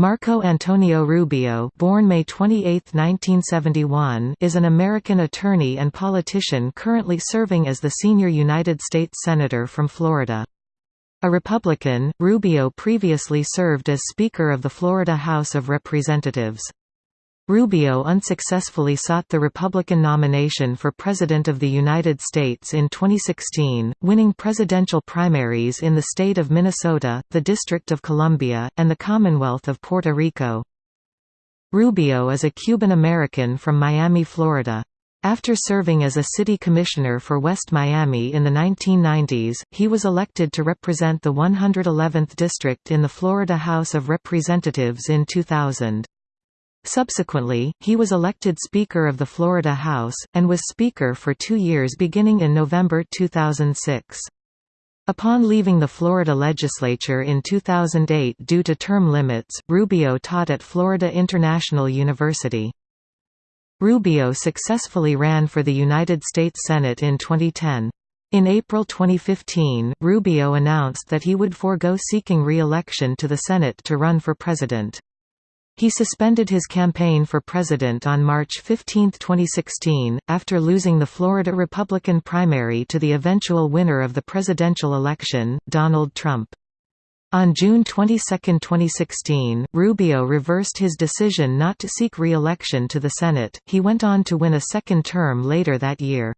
Marco Antonio Rubio born May 28, 1971, is an American attorney and politician currently serving as the senior United States Senator from Florida. A Republican, Rubio previously served as Speaker of the Florida House of Representatives. Rubio unsuccessfully sought the Republican nomination for President of the United States in 2016, winning presidential primaries in the state of Minnesota, the District of Columbia, and the Commonwealth of Puerto Rico. Rubio is a Cuban American from Miami, Florida. After serving as a city commissioner for West Miami in the 1990s, he was elected to represent the 111th District in the Florida House of Representatives in 2000. Subsequently, he was elected Speaker of the Florida House, and was Speaker for two years beginning in November 2006. Upon leaving the Florida legislature in 2008 due to term limits, Rubio taught at Florida International University. Rubio successfully ran for the United States Senate in 2010. In April 2015, Rubio announced that he would forego seeking re-election to the Senate to run for president. He suspended his campaign for president on March 15, 2016, after losing the Florida Republican primary to the eventual winner of the presidential election, Donald Trump. On June 22, 2016, Rubio reversed his decision not to seek re-election to the Senate, he went on to win a second term later that year.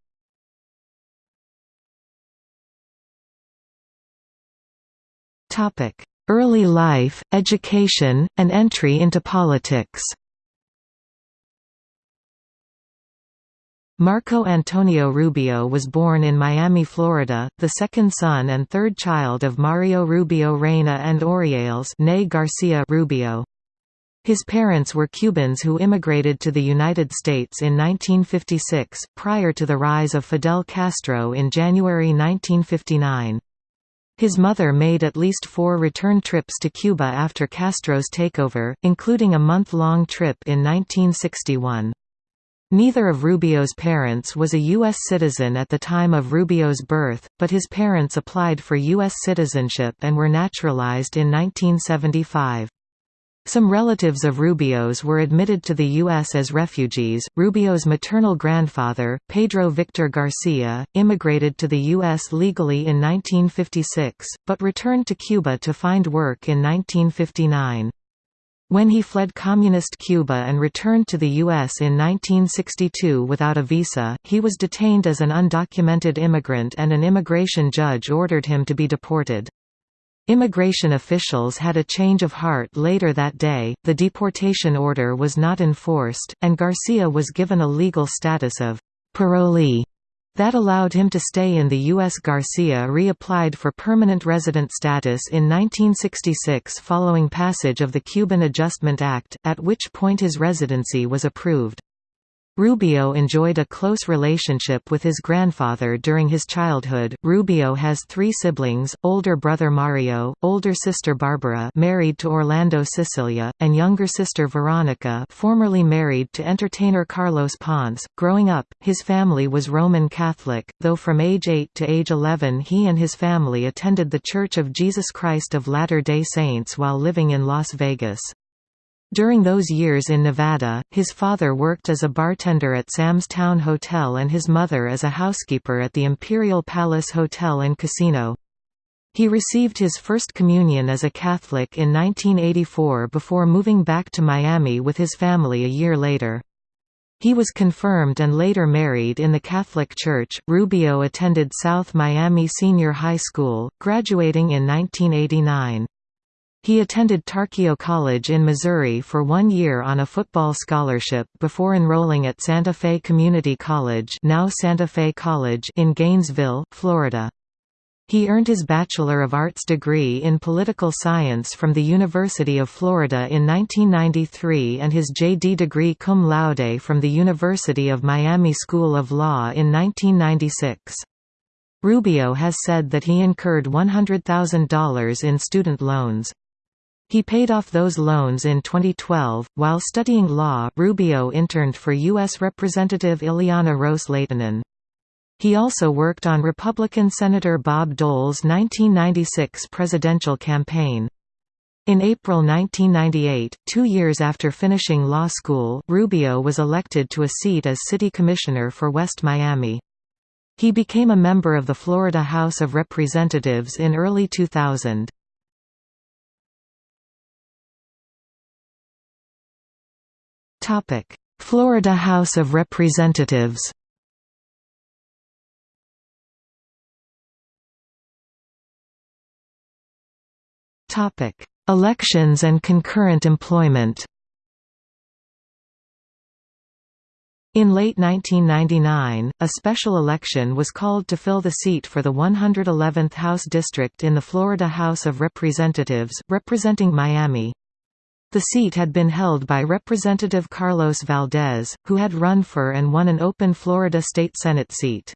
Early life, education, and entry into politics Marco Antonio Rubio was born in Miami, Florida, the second son and third child of Mario Rubio Reyna and Oriales Garcia Rubio. His parents were Cubans who immigrated to the United States in 1956, prior to the rise of Fidel Castro in January 1959. His mother made at least four return trips to Cuba after Castro's takeover, including a month-long trip in 1961. Neither of Rubio's parents was a U.S. citizen at the time of Rubio's birth, but his parents applied for U.S. citizenship and were naturalized in 1975. Some relatives of Rubio's were admitted to the U.S. as refugees. Rubio's maternal grandfather, Pedro Victor Garcia, immigrated to the U.S. legally in 1956, but returned to Cuba to find work in 1959. When he fled Communist Cuba and returned to the U.S. in 1962 without a visa, he was detained as an undocumented immigrant and an immigration judge ordered him to be deported. Immigration officials had a change of heart later that day, the deportation order was not enforced, and Garcia was given a legal status of parolee that allowed him to stay in the U.S. Garcia reapplied for permanent resident status in 1966 following passage of the Cuban Adjustment Act, at which point his residency was approved. Rubio enjoyed a close relationship with his grandfather during his childhood. Rubio has three siblings: older brother Mario, older sister Barbara, married to Orlando Sicilia, and younger sister Veronica, formerly married to entertainer Carlos Ponce. Growing up, his family was Roman Catholic, though from age 8 to age 11 he and his family attended the Church of Jesus Christ of Latter-day Saints while living in Las Vegas. During those years in Nevada, his father worked as a bartender at Sam's Town Hotel and his mother as a housekeeper at the Imperial Palace Hotel and Casino. He received his first communion as a Catholic in 1984 before moving back to Miami with his family a year later. He was confirmed and later married in the Catholic Church. Rubio attended South Miami Senior High School, graduating in 1989. He attended Tarkio College in Missouri for one year on a football scholarship before enrolling at Santa Fe Community College now Santa Fe College in Gainesville, Florida. He earned his Bachelor of Arts degree in Political Science from the University of Florida in 1993 and his JD degree cum laude from the University of Miami School of Law in 1996. Rubio has said that he incurred $100,000 in student loans. He paid off those loans in 2012. While studying law, Rubio interned for U.S. Representative Ileana Ros-Lehtinen. He also worked on Republican Senator Bob Dole's 1996 presidential campaign. In April 1998, two years after finishing law school, Rubio was elected to a seat as city commissioner for West Miami. He became a member of the Florida House of Representatives in early 2000. Florida House of Representatives Topic Elections and concurrent employment In late 1999, a special election was called to fill the seat for the 111th House District in the Florida House of Representatives, representing Miami. The seat had been held by Representative Carlos Valdes, who had run for and won an open Florida State Senate seat.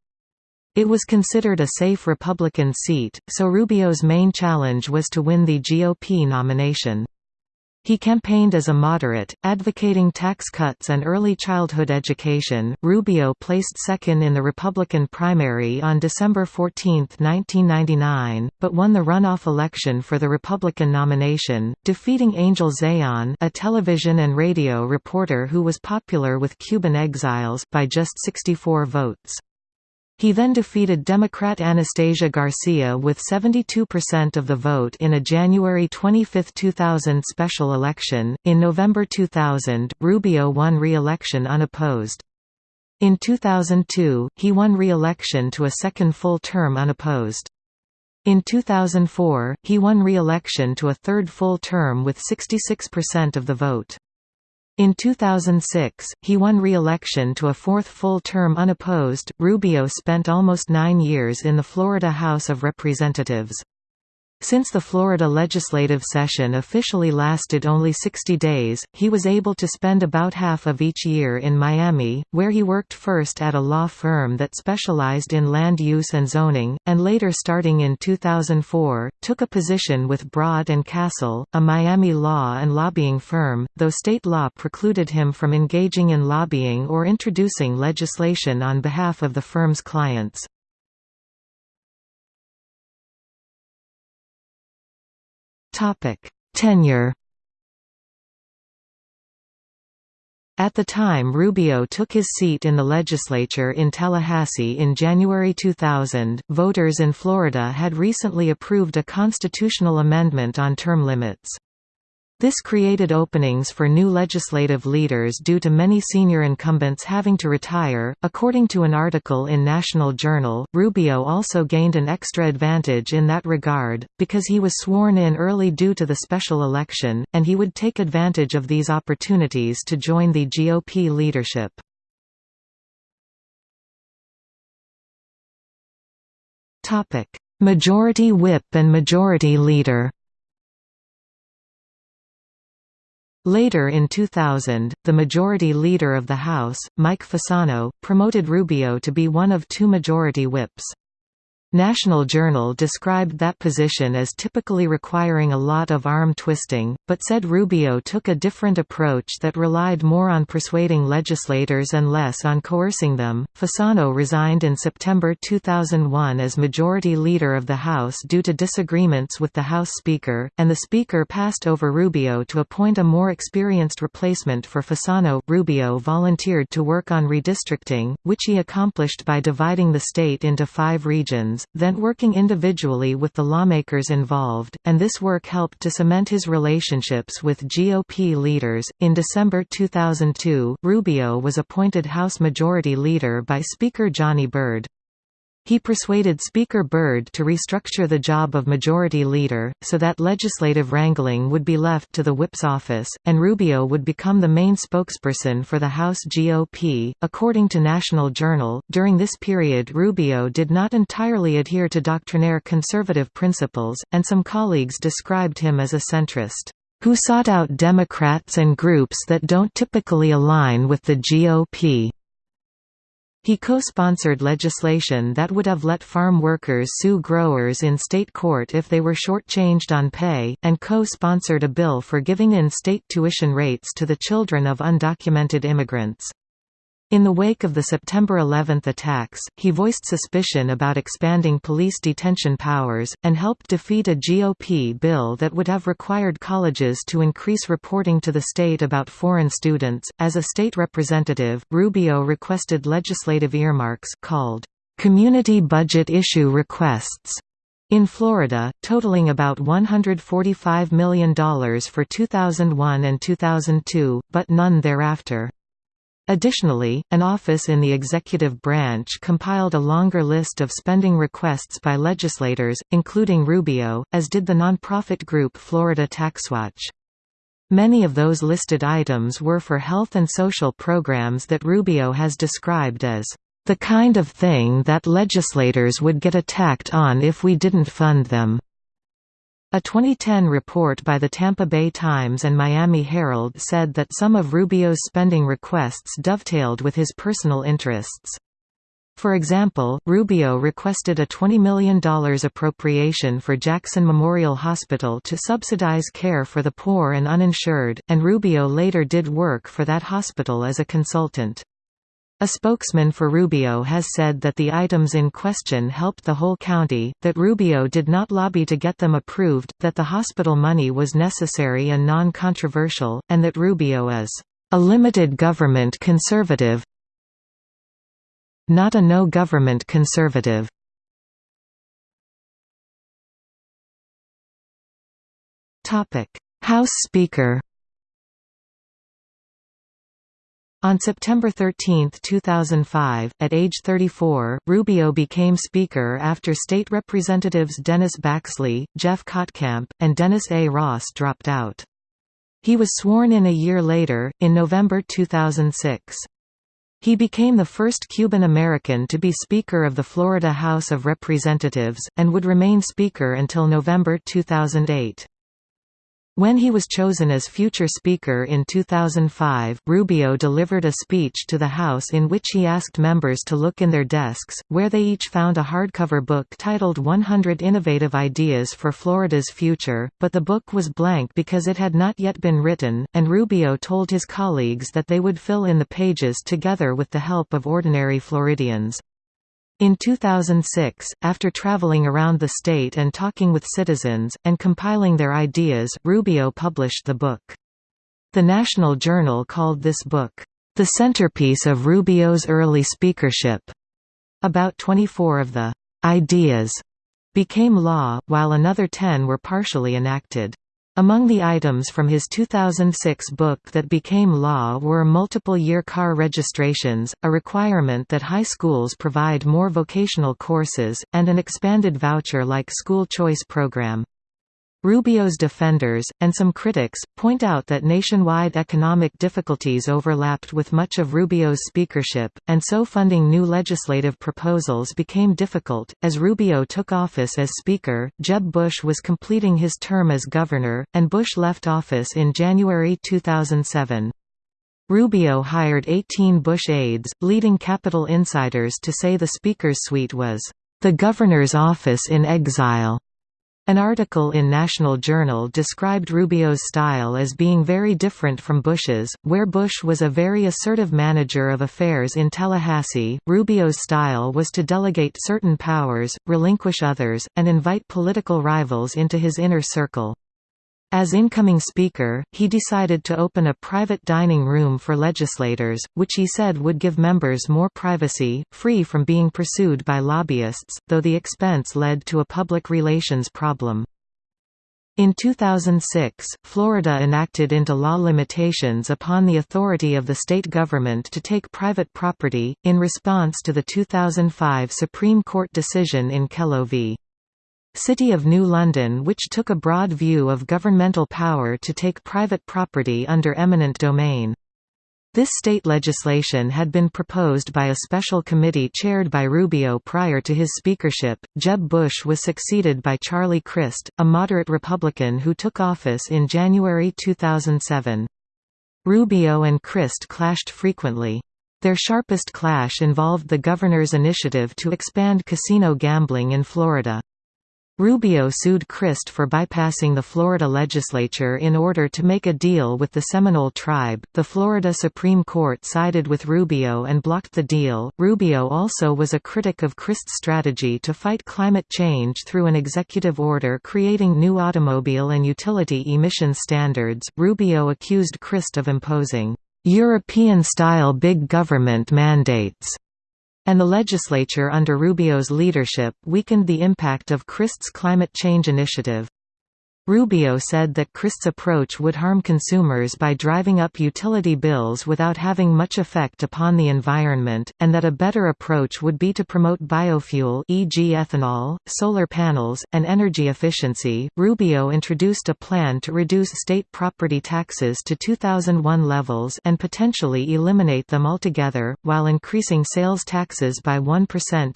It was considered a safe Republican seat, so Rubio's main challenge was to win the GOP nomination. He campaigned as a moderate, advocating tax cuts and early childhood education. Rubio placed second in the Republican primary on December 14, 1999, but won the runoff election for the Republican nomination, defeating Angel Zayon, a television and radio reporter who was popular with Cuban exiles, by just 64 votes. He then defeated Democrat Anastasia Garcia with 72% of the vote in a January 25, 2000 special election. In November 2000, Rubio won re election unopposed. In 2002, he won re election to a second full term unopposed. In 2004, he won re election to a third full term with 66% of the vote. In 2006, he won re-election to a fourth full term unopposed. Rubio spent almost nine years in the Florida House of Representatives. Since the Florida legislative session officially lasted only 60 days, he was able to spend about half of each year in Miami, where he worked first at a law firm that specialized in land use and zoning, and later starting in 2004, took a position with Broad and Cassel, a Miami law and lobbying firm, though state law precluded him from engaging in lobbying or introducing legislation on behalf of the firm's clients. Topic: Tenure. At the time Rubio took his seat in the legislature in Tallahassee in January 2000, voters in Florida had recently approved a constitutional amendment on term limits. This created openings for new legislative leaders due to many senior incumbents having to retire. According to an article in National Journal, Rubio also gained an extra advantage in that regard, because he was sworn in early due to the special election, and he would take advantage of these opportunities to join the GOP leadership. Majority Whip and Majority Leader Later in 2000, the majority leader of the House, Mike Fasano, promoted Rubio to be one of two majority whips. National Journal described that position as typically requiring a lot of arm twisting, but said Rubio took a different approach that relied more on persuading legislators and less on coercing them. Fasano resigned in September 2001 as Majority Leader of the House due to disagreements with the House Speaker, and the Speaker passed over Rubio to appoint a more experienced replacement for Fasano. Rubio volunteered to work on redistricting, which he accomplished by dividing the state into five regions then working individually with the lawmakers involved, and this work helped to cement his relationships with GOP leaders. In December 2002, Rubio was appointed House Majority Leader by Speaker Johnny Byrd. He persuaded Speaker Byrd to restructure the job of Majority Leader, so that legislative wrangling would be left to the whip's office, and Rubio would become the main spokesperson for the House GOP. According to National Journal, during this period Rubio did not entirely adhere to doctrinaire conservative principles, and some colleagues described him as a centrist, who sought out Democrats and groups that don't typically align with the GOP. He co-sponsored legislation that would have let farm workers sue growers in state court if they were shortchanged on pay, and co-sponsored a bill for giving in-state tuition rates to the children of undocumented immigrants. In the wake of the September 11 attacks, he voiced suspicion about expanding police detention powers, and helped defeat a GOP bill that would have required colleges to increase reporting to the state about foreign students. As a state representative, Rubio requested legislative earmarks called community budget issue requests in Florida, totaling about $145 million for 2001 and 2002, but none thereafter. Additionally, an office in the executive branch compiled a longer list of spending requests by legislators, including Rubio, as did the nonprofit group Florida TaxWatch. Many of those listed items were for health and social programs that Rubio has described as the kind of thing that legislators would get attacked on if we didn't fund them. A 2010 report by the Tampa Bay Times and Miami Herald said that some of Rubio's spending requests dovetailed with his personal interests. For example, Rubio requested a $20 million appropriation for Jackson Memorial Hospital to subsidize care for the poor and uninsured, and Rubio later did work for that hospital as a consultant. A spokesman for Rubio has said that the items in question helped the whole county, that Rubio did not lobby to get them approved, that the hospital money was necessary and non-controversial, and that Rubio is a limited government conservative not a no-government conservative. House Speaker On September 13, 2005, at age 34, Rubio became Speaker after State Representatives Dennis Baxley, Jeff Kottkamp, and Dennis A. Ross dropped out. He was sworn in a year later, in November 2006. He became the first Cuban American to be Speaker of the Florida House of Representatives, and would remain Speaker until November 2008. When he was chosen as future Speaker in 2005, Rubio delivered a speech to the House in which he asked members to look in their desks, where they each found a hardcover book titled 100 Innovative Ideas for Florida's Future, but the book was blank because it had not yet been written, and Rubio told his colleagues that they would fill in the pages together with the help of ordinary Floridians. In 2006, after traveling around the state and talking with citizens, and compiling their ideas, Rubio published the book. The National Journal called this book, "...the centerpiece of Rubio's early speakership." About 24 of the "...ideas," became law, while another 10 were partially enacted. Among the items from his 2006 book that became law were multiple-year car registrations, a requirement that high schools provide more vocational courses, and an expanded voucher-like school choice program. Rubio's defenders, and some critics, point out that nationwide economic difficulties overlapped with much of Rubio's speakership, and so funding new legislative proposals became difficult. As Rubio took office as Speaker, Jeb Bush was completing his term as governor, and Bush left office in January 2007. Rubio hired 18 Bush aides, leading Capitol insiders to say the Speaker's suite was, the governor's office in exile. An article in National Journal described Rubio's style as being very different from Bush's, where Bush was a very assertive manager of affairs in Tallahassee. Rubio's style was to delegate certain powers, relinquish others, and invite political rivals into his inner circle. As incoming Speaker, he decided to open a private dining room for legislators, which he said would give members more privacy, free from being pursued by lobbyists, though the expense led to a public relations problem. In 2006, Florida enacted into law limitations upon the authority of the state government to take private property, in response to the 2005 Supreme Court decision in Kelo v. City of New London which took a broad view of governmental power to take private property under eminent domain. This state legislation had been proposed by a special committee chaired by Rubio prior to his speakership. Jeb Bush was succeeded by Charlie Crist, a moderate Republican who took office in January 2007. Rubio and Crist clashed frequently. Their sharpest clash involved the governor's initiative to expand casino gambling in Florida. Rubio sued Crist for bypassing the Florida legislature in order to make a deal with the Seminole tribe. The Florida Supreme Court sided with Rubio and blocked the deal. Rubio also was a critic of Crist's strategy to fight climate change through an executive order creating new automobile and utility emission standards. Rubio accused Crist of imposing European style big government mandates and the legislature under Rubio's leadership weakened the impact of Crist's climate change initiative. Rubio said that Crist's approach would harm consumers by driving up utility bills without having much effect upon the environment, and that a better approach would be to promote biofuel e.g. ethanol, solar panels, and energy efficiency. Rubio introduced a plan to reduce state property taxes to 2001 levels and potentially eliminate them altogether, while increasing sales taxes by 1%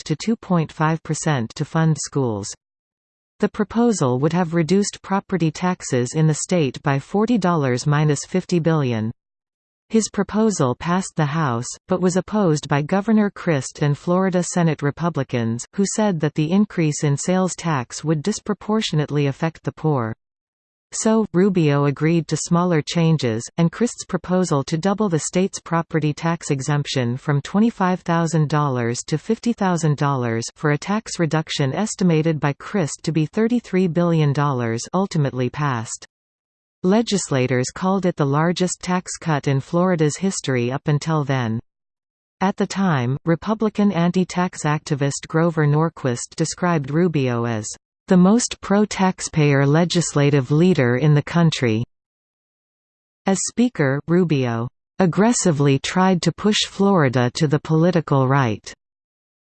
to 2.5% to fund schools. The proposal would have reduced property taxes in the state by $40–50 billion. His proposal passed the House, but was opposed by Governor Crist and Florida Senate Republicans, who said that the increase in sales tax would disproportionately affect the poor. So, Rubio agreed to smaller changes, and Crist's proposal to double the state's property tax exemption from $25,000 to $50,000 for a tax reduction estimated by Crist to be $33 billion ultimately passed. Legislators called it the largest tax cut in Florida's history up until then. At the time, Republican anti-tax activist Grover Norquist described Rubio as the most pro-taxpayer legislative leader in the country. As Speaker, Rubio aggressively tried to push Florida to the political right,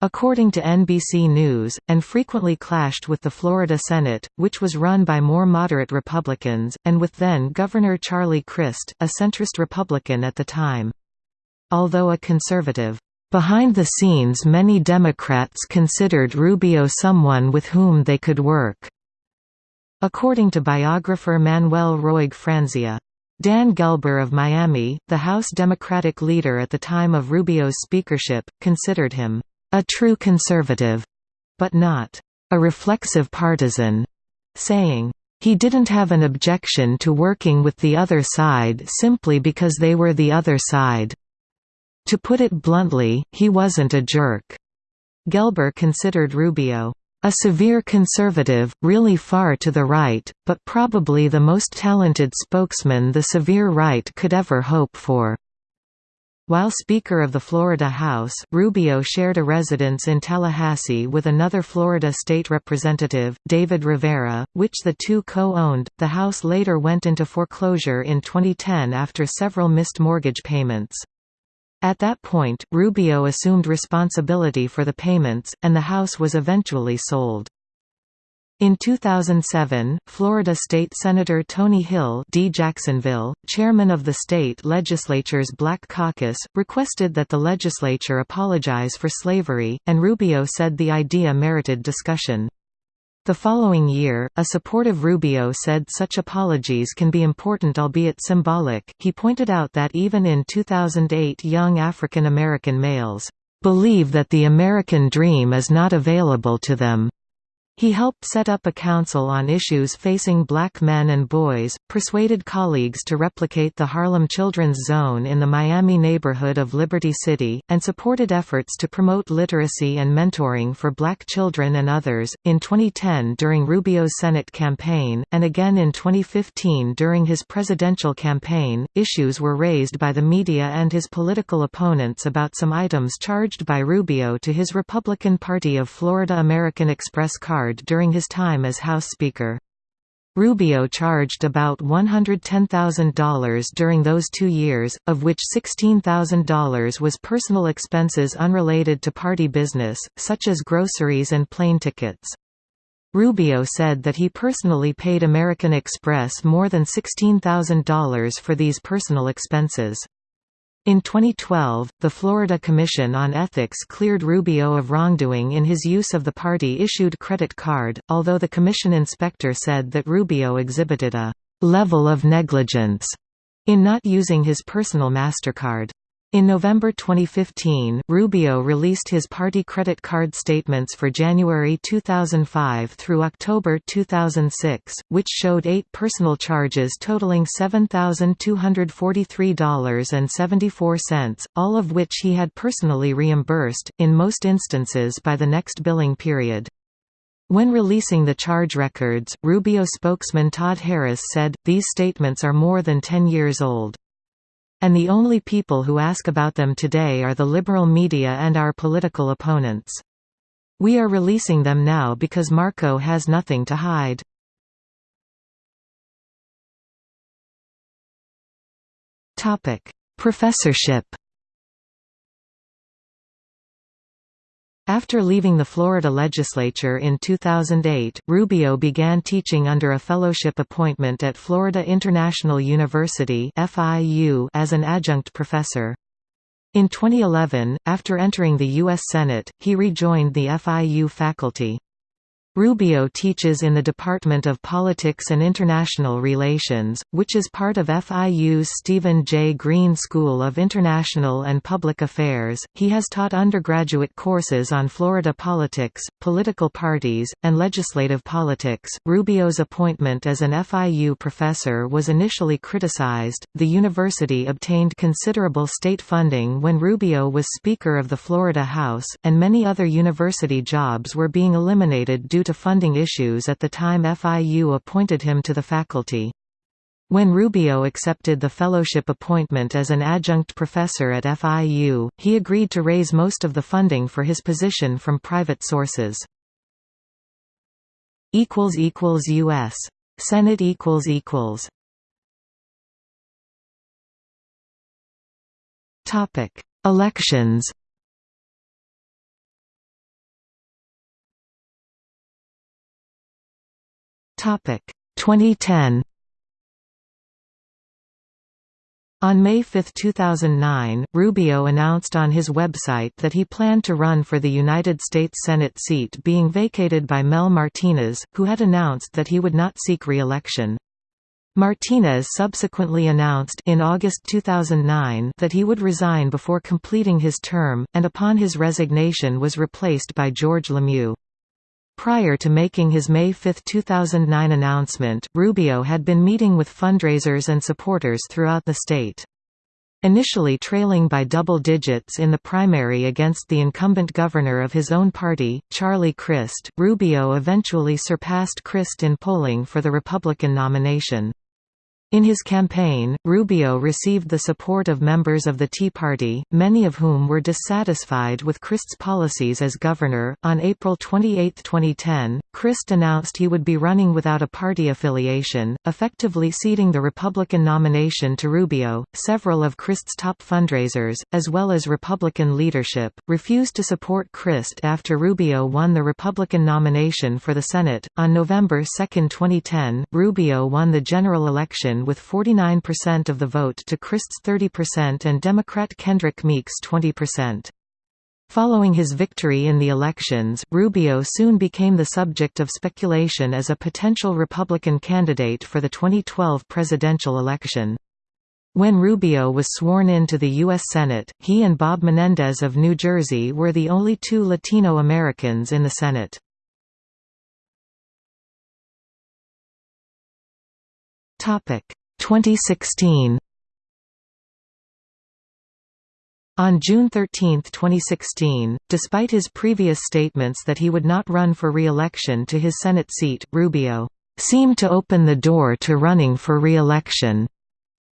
according to NBC News, and frequently clashed with the Florida Senate, which was run by more moderate Republicans, and with then-Governor Charlie Crist, a centrist Republican at the time. Although a conservative, Behind the scenes many Democrats considered Rubio someone with whom they could work. According to biographer Manuel Roig Franzia. Dan Gelber of Miami, the House Democratic leader at the time of Rubio's speakership, considered him, "...a true conservative," but not, "...a reflexive partisan," saying, he didn't have an objection to working with the other side simply because they were the other side. To put it bluntly, he wasn't a jerk. Gelber considered Rubio a severe conservative, really far to the right, but probably the most talented spokesman the severe right could ever hope for. While Speaker of the Florida House, Rubio shared a residence in Tallahassee with another Florida state representative, David Rivera, which the two co-owned. The house later went into foreclosure in 2010 after several missed mortgage payments. At that point, Rubio assumed responsibility for the payments, and the house was eventually sold. In 2007, Florida State Senator Tony Hill D. Jacksonville, chairman of the state legislature's Black Caucus, requested that the legislature apologize for slavery, and Rubio said the idea merited discussion. The following year, a supportive Rubio said such apologies can be important albeit symbolic. He pointed out that even in 2008 young African American males believe that the American dream is not available to them. He helped set up a council on issues facing black men and boys, persuaded colleagues to replicate the Harlem Children's Zone in the Miami neighborhood of Liberty City, and supported efforts to promote literacy and mentoring for black children and others. In 2010 during Rubio's Senate campaign, and again in 2015 during his presidential campaign, issues were raised by the media and his political opponents about some items charged by Rubio to his Republican Party of Florida American Express card during his time as House Speaker. Rubio charged about $110,000 during those two years, of which $16,000 was personal expenses unrelated to party business, such as groceries and plane tickets. Rubio said that he personally paid American Express more than $16,000 for these personal expenses. In 2012, the Florida Commission on Ethics cleared Rubio of wrongdoing in his use of the party-issued credit card, although the commission inspector said that Rubio exhibited a «level of negligence» in not using his personal MasterCard. In November 2015, Rubio released his party credit card statements for January 2005 through October 2006, which showed eight personal charges totaling $7,243.74, all of which he had personally reimbursed, in most instances by the next billing period. When releasing the charge records, Rubio spokesman Todd Harris said, these statements are more than 10 years old. And the only people who ask about them today are the liberal media and our political opponents. We are releasing them now because Marco has nothing to hide. Professorship After leaving the Florida legislature in 2008, Rubio began teaching under a fellowship appointment at Florida International University as an adjunct professor. In 2011, after entering the U.S. Senate, he rejoined the FIU faculty. Rubio teaches in the Department of Politics and International Relations, which is part of FIU's Steven J. Green School of International and Public Affairs. He has taught undergraduate courses on Florida politics, political parties, and legislative politics. Rubio's appointment as an FIU professor was initially criticized. The university obtained considerable state funding when Rubio was Speaker of the Florida House, and many other university jobs were being eliminated due to funding issues at the time FIU appointed him to the faculty. When Rubio accepted the fellowship appointment as an adjunct professor at FIU, he agreed to raise most of the funding for his position from private sources. U.S. Senate Elections Topic 2010 On May 5, 2009, Rubio announced on his website that he planned to run for the United States Senate seat being vacated by Mel Martinez, who had announced that he would not seek re-election. Martinez subsequently announced in August 2009 that he would resign before completing his term, and upon his resignation was replaced by George LeMieux. Prior to making his May 5, 2009 announcement, Rubio had been meeting with fundraisers and supporters throughout the state. Initially trailing by double digits in the primary against the incumbent governor of his own party, Charlie Crist, Rubio eventually surpassed Crist in polling for the Republican nomination. In his campaign, Rubio received the support of members of the Tea Party, many of whom were dissatisfied with Crist's policies as governor. On April 28, 2010, Crist announced he would be running without a party affiliation, effectively ceding the Republican nomination to Rubio. Several of Crist's top fundraisers, as well as Republican leadership, refused to support Crist after Rubio won the Republican nomination for the Senate. On November 2, 2010, Rubio won the general election with 49% of the vote to Crist's 30% and Democrat Kendrick Meek's 20%. Following his victory in the elections, Rubio soon became the subject of speculation as a potential Republican candidate for the 2012 presidential election. When Rubio was sworn into the U.S. Senate, he and Bob Menendez of New Jersey were the only two Latino Americans in the Senate. 2016 On June 13, 2016, despite his previous statements that he would not run for re-election to his Senate seat, Rubio seemed to open the door to running for re-election,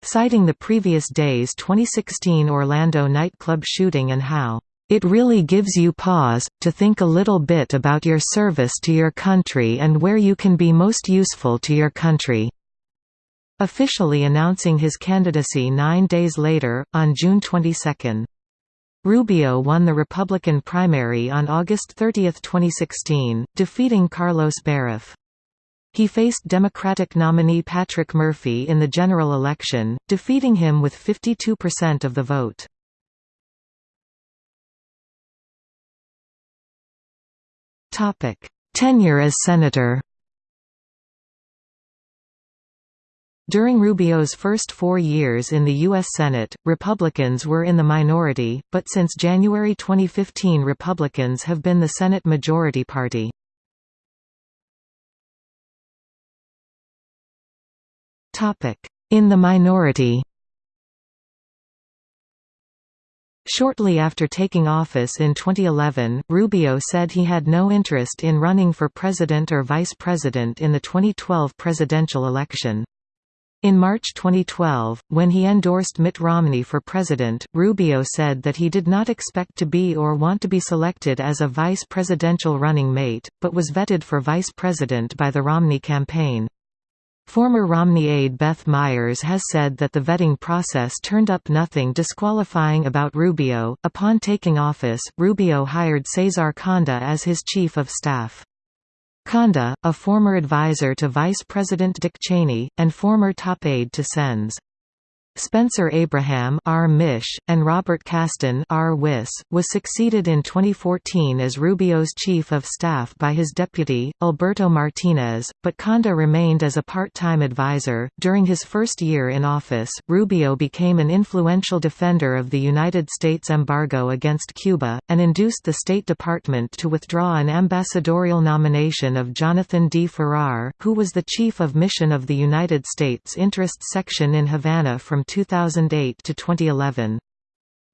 citing the previous day's 2016 Orlando nightclub shooting and how it really gives you pause, to think a little bit about your service to your country and where you can be most useful to your country. Officially announcing his candidacy nine days later, on June 22. Rubio won the Republican primary on August 30, 2016, defeating Carlos Beruff. He faced Democratic nominee Patrick Murphy in the general election, defeating him with 52% of the vote. Tenure as senator During Rubio's first four years in the U.S. Senate, Republicans were in the minority, but since January 2015 Republicans have been the Senate majority party. In the minority Shortly after taking office in 2011, Rubio said he had no interest in running for president or vice president in the 2012 presidential election. In March 2012, when he endorsed Mitt Romney for president, Rubio said that he did not expect to be or want to be selected as a vice presidential running mate, but was vetted for vice president by the Romney campaign. Former Romney aide Beth Myers has said that the vetting process turned up nothing disqualifying about Rubio. Upon taking office, Rubio hired Cesar Conda as his chief of staff. Conda, a former advisor to Vice President Dick Cheney, and former top aide to Sens. Spencer Abraham R. Mish, and Robert Kasten R. Wiss, was succeeded in 2014 as Rubio's chief of staff by his deputy, Alberto Martinez, but Conda remained as a part-time advisor. During his first year in office, Rubio became an influential defender of the United States embargo against Cuba, and induced the State Department to withdraw an ambassadorial nomination of Jonathan D. Farrar, who was the chief of mission of the United States Interests Section in Havana from 2008 to 2011.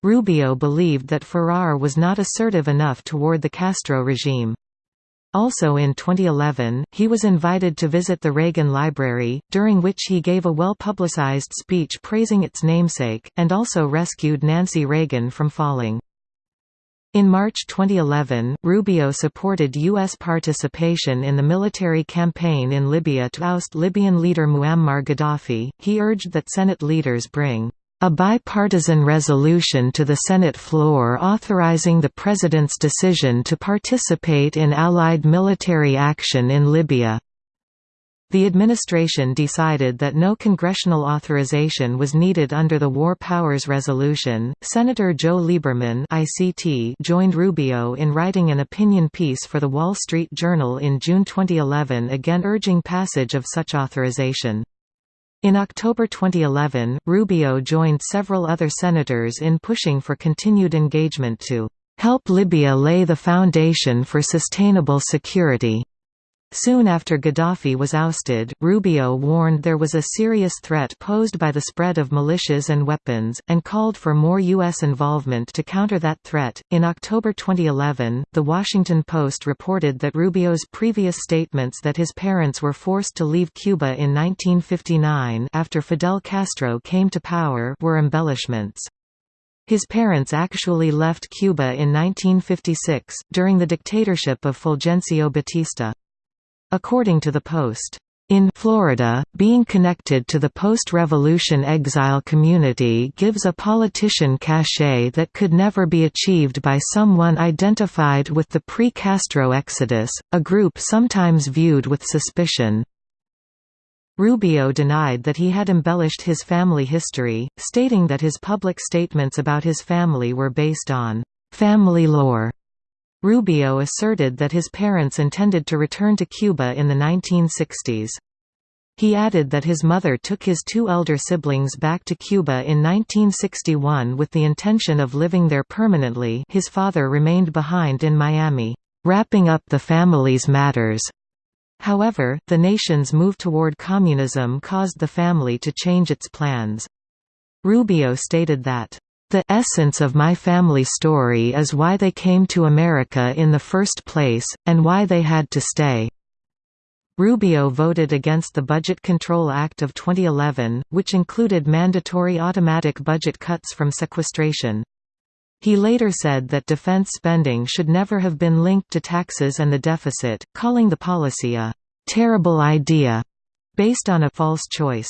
Rubio believed that Farrar was not assertive enough toward the Castro regime. Also in 2011, he was invited to visit the Reagan Library, during which he gave a well-publicized speech praising its namesake, and also rescued Nancy Reagan from falling. In March 2011, Rubio supported U.S. participation in the military campaign in Libya to oust Libyan leader Muammar Gaddafi. He urged that Senate leaders bring a bipartisan resolution to the Senate floor authorizing the President's decision to participate in Allied military action in Libya. The administration decided that no congressional authorization was needed under the War Powers Resolution. Senator Joe Lieberman (ICT) joined Rubio in writing an opinion piece for The Wall Street Journal in June 2011 again urging passage of such authorization. In October 2011, Rubio joined several other senators in pushing for continued engagement to help Libya lay the foundation for sustainable security. Soon after Gaddafi was ousted, Rubio warned there was a serious threat posed by the spread of militias and weapons, and called for more U.S. involvement to counter that threat. In October 2011, The Washington Post reported that Rubio's previous statements that his parents were forced to leave Cuba in 1959 after Fidel Castro came to power were embellishments. His parents actually left Cuba in 1956, during the dictatorship of Fulgencio Batista. According to the Post, in Florida, being connected to the post-revolution exile community gives a politician cachet that could never be achieved by someone identified with the pre-Castro exodus, a group sometimes viewed with suspicion. Rubio denied that he had embellished his family history, stating that his public statements about his family were based on family lore Rubio asserted that his parents intended to return to Cuba in the 1960s. He added that his mother took his two elder siblings back to Cuba in 1961 with the intention of living there permanently his father remained behind in Miami, "...wrapping up the family's matters." However, the nation's move toward communism caused the family to change its plans. Rubio stated that, the essence of my family story is why they came to America in the first place, and why they had to stay. Rubio voted against the Budget Control Act of 2011, which included mandatory automatic budget cuts from sequestration. He later said that defense spending should never have been linked to taxes and the deficit, calling the policy a «terrible idea» based on a false choice.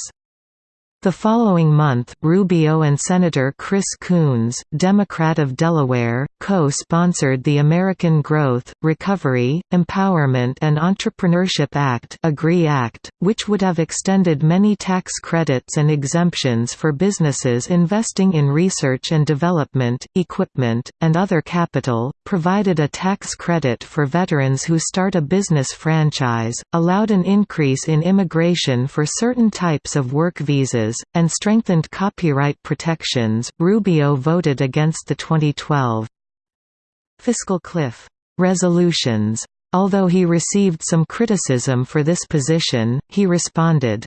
The following month, Rubio and Senator Chris Coons, Democrat of Delaware, co-sponsored the American Growth, Recovery, Empowerment and Entrepreneurship Act AGREE Act, which would have extended many tax credits and exemptions for businesses investing in research and development, equipment, and other capital, provided a tax credit for veterans who start a business franchise, allowed an increase in immigration for certain types of work visas and strengthened copyright protections. Rubio voted against the 2012 fiscal cliff resolutions. Although he received some criticism for this position, he responded,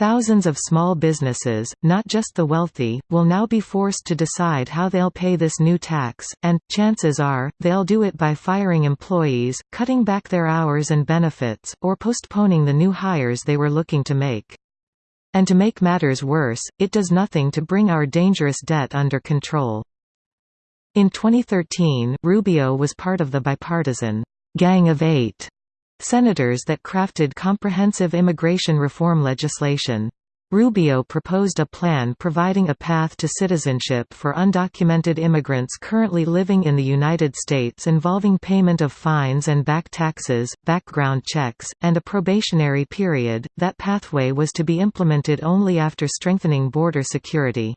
Thousands of small businesses, not just the wealthy, will now be forced to decide how they'll pay this new tax, and, chances are, they'll do it by firing employees, cutting back their hours and benefits, or postponing the new hires they were looking to make. And to make matters worse, it does nothing to bring our dangerous debt under control. In 2013, Rubio was part of the bipartisan «Gang of Eight senators that crafted comprehensive immigration reform legislation. Rubio proposed a plan providing a path to citizenship for undocumented immigrants currently living in the United States involving payment of fines and back taxes, background checks, and a probationary period. That pathway was to be implemented only after strengthening border security.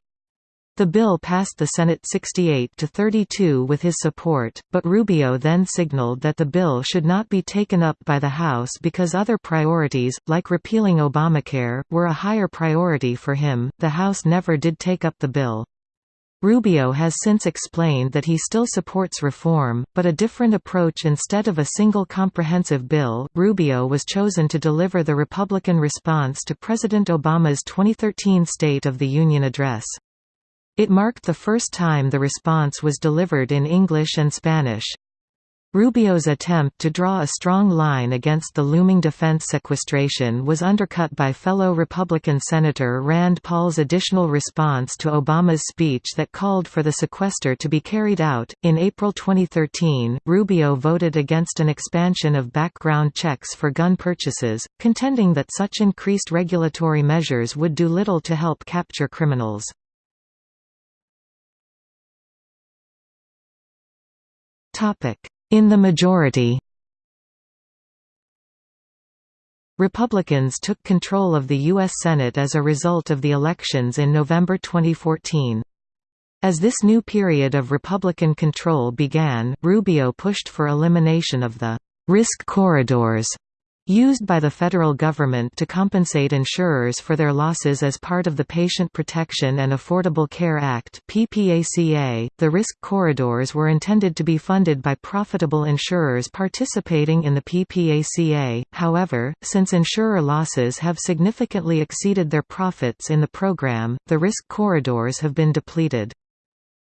The bill passed the Senate 68 to 32 with his support, but Rubio then signaled that the bill should not be taken up by the House because other priorities, like repealing Obamacare, were a higher priority for him. The House never did take up the bill. Rubio has since explained that he still supports reform, but a different approach instead of a single comprehensive bill. Rubio was chosen to deliver the Republican response to President Obama's 2013 State of the Union address. It marked the first time the response was delivered in English and Spanish. Rubio's attempt to draw a strong line against the looming defense sequestration was undercut by fellow Republican Senator Rand Paul's additional response to Obama's speech that called for the sequester to be carried out. In April 2013, Rubio voted against an expansion of background checks for gun purchases, contending that such increased regulatory measures would do little to help capture criminals. In the majority Republicans took control of the U.S. Senate as a result of the elections in November 2014. As this new period of Republican control began, Rubio pushed for elimination of the «risk corridors» used by the federal government to compensate insurers for their losses as part of the Patient Protection and Affordable Care Act (PPACA). The risk corridors were intended to be funded by profitable insurers participating in the PPACA. However, since insurer losses have significantly exceeded their profits in the program, the risk corridors have been depleted.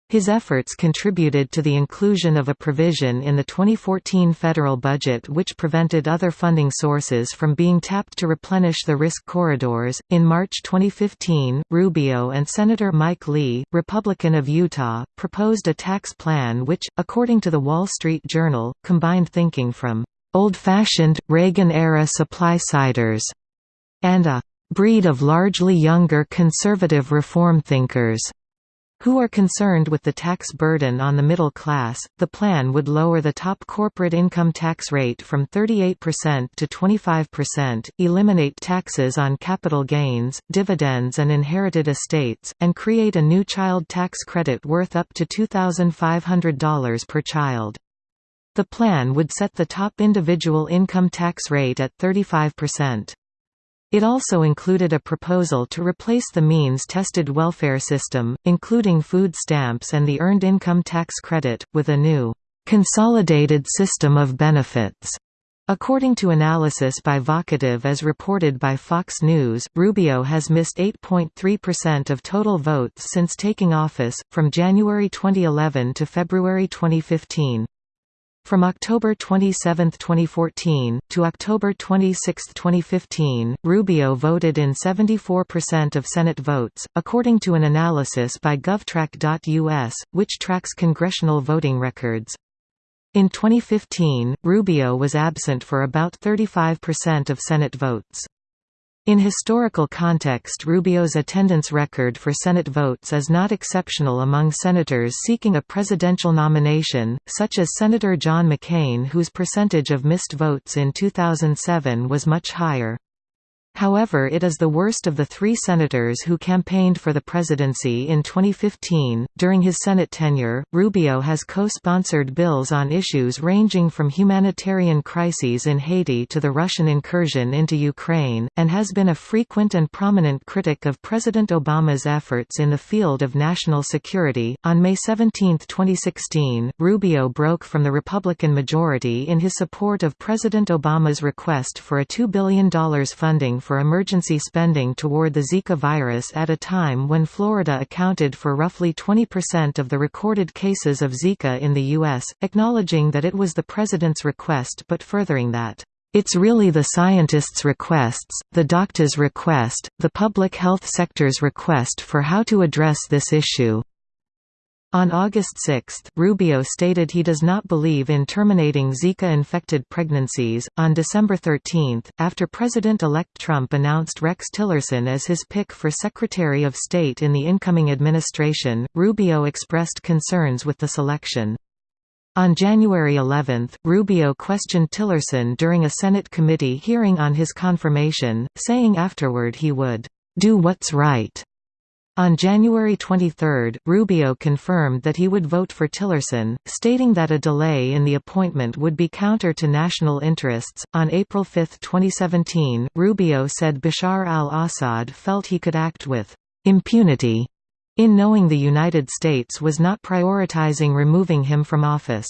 His efforts contributed to the inclusion of a provision in the 2014 federal budget which prevented other funding sources from being tapped to replenish the risk corridors. In March 2015, Rubio and Senator Mike Lee, Republican of Utah, proposed a tax plan which, according to the Wall Street Journal, combined thinking from old-fashioned, Reagan-era supply-siders and a breed of largely younger conservative reform thinkers who are concerned with the tax burden on the middle class. The plan would lower the top corporate income tax rate from 38% to 25%, eliminate taxes on capital gains, dividends, and inherited estates, and create a new child tax credit worth up to $2,500 per child. The plan would set the top individual income tax rate at 35%. It also included a proposal to replace the means-tested welfare system, including food stamps and the Earned Income Tax Credit, with a new, "...consolidated system of benefits." According to analysis by Vocativ as reported by Fox News, Rubio has missed 8.3% of total votes since taking office, from January 2011 to February 2015. From October 27, 2014, to October 26, 2015, Rubio voted in 74% of Senate votes, according to an analysis by GovTrack.us, which tracks congressional voting records. In 2015, Rubio was absent for about 35% of Senate votes. In historical context Rubio's attendance record for Senate votes is not exceptional among senators seeking a presidential nomination, such as Senator John McCain whose percentage of missed votes in 2007 was much higher. However it is the worst of the three senators who campaigned for the presidency in 2015. During his Senate tenure, Rubio has co-sponsored bills on issues ranging from humanitarian crises in Haiti to the Russian incursion into Ukraine, and has been a frequent and prominent critic of President Obama's efforts in the field of national security. On May 17, 2016, Rubio broke from the Republican majority in his support of President Obama's request for a $2 billion funding for emergency spending toward the Zika virus at a time when Florida accounted for roughly 20% of the recorded cases of Zika in the U.S., acknowledging that it was the president's request but furthering that it's really the scientists' requests, the doctors' request, the public health sector's request for how to address this issue. On August 6, Rubio stated he does not believe in terminating Zika-infected pregnancies. On December 13, after President-elect Trump announced Rex Tillerson as his pick for Secretary of State in the incoming administration, Rubio expressed concerns with the selection. On January 11, Rubio questioned Tillerson during a Senate committee hearing on his confirmation, saying afterward he would do what's right on January 23, Rubio confirmed that he would vote for Tillerson, stating that a delay in the appointment would be counter to national interests. On April 5, 2017, Rubio said Bashar al Assad felt he could act with impunity in knowing the United States was not prioritizing removing him from office.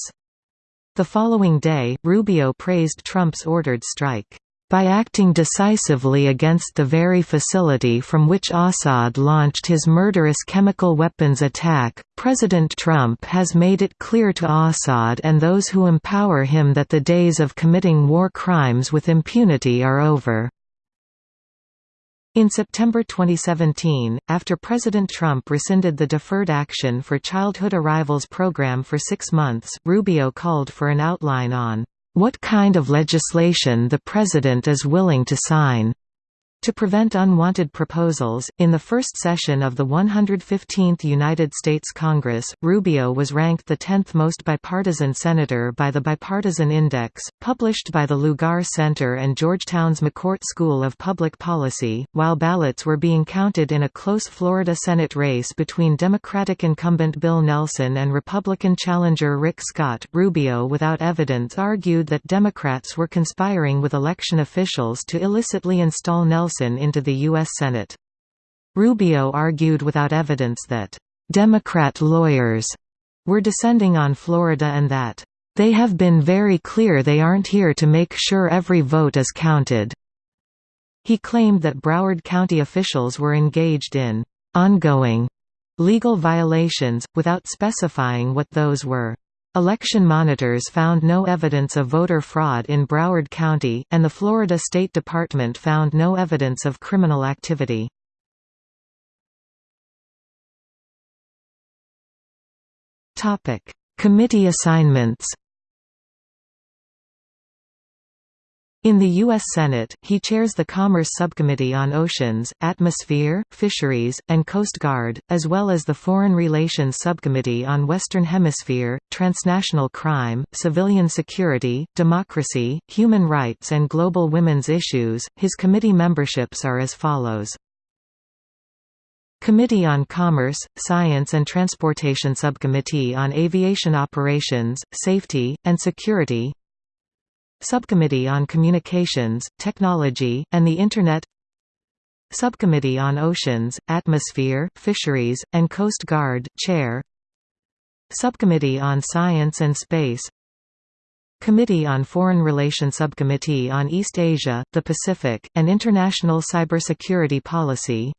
The following day, Rubio praised Trump's ordered strike by acting decisively against the very facility from which Assad launched his murderous chemical weapons attack, President Trump has made it clear to Assad and those who empower him that the days of committing war crimes with impunity are over. In September 2017, after President Trump rescinded the Deferred Action for Childhood Arrivals program for six months, Rubio called for an outline on what kind of legislation the President is willing to sign. To prevent unwanted proposals, in the first session of the 115th United States Congress, Rubio was ranked the 10th most bipartisan senator by the Bipartisan Index, published by the Lugar Center and Georgetown's McCourt School of Public Policy, while ballots were being counted in a close Florida Senate race between Democratic incumbent Bill Nelson and Republican challenger Rick Scott. Rubio without evidence argued that Democrats were conspiring with election officials to illicitly install Nelson Wilson into the U.S. Senate. Rubio argued without evidence that, "...Democrat lawyers," were descending on Florida and that, "...they have been very clear they aren't here to make sure every vote is counted." He claimed that Broward County officials were engaged in ongoing legal violations, without specifying what those were. Election monitors found no evidence of voter fraud in Broward County, and the Florida State Department found no evidence of criminal activity. Committee assignments In the U.S. Senate, he chairs the Commerce Subcommittee on Oceans, Atmosphere, Fisheries, and Coast Guard, as well as the Foreign Relations Subcommittee on Western Hemisphere, Transnational Crime, Civilian Security, Democracy, Human Rights and Global Women's Issues. His committee memberships are as follows. Committee on Commerce, Science and Transportation Subcommittee on Aviation Operations, Safety, and Security Subcommittee on Communications, Technology, and the Internet. Subcommittee on Oceans, Atmosphere, Fisheries, and Coast Guard Chair. Subcommittee on Science and Space. Committee on Foreign Relations Subcommittee on East Asia, the Pacific, and International Cybersecurity Policy.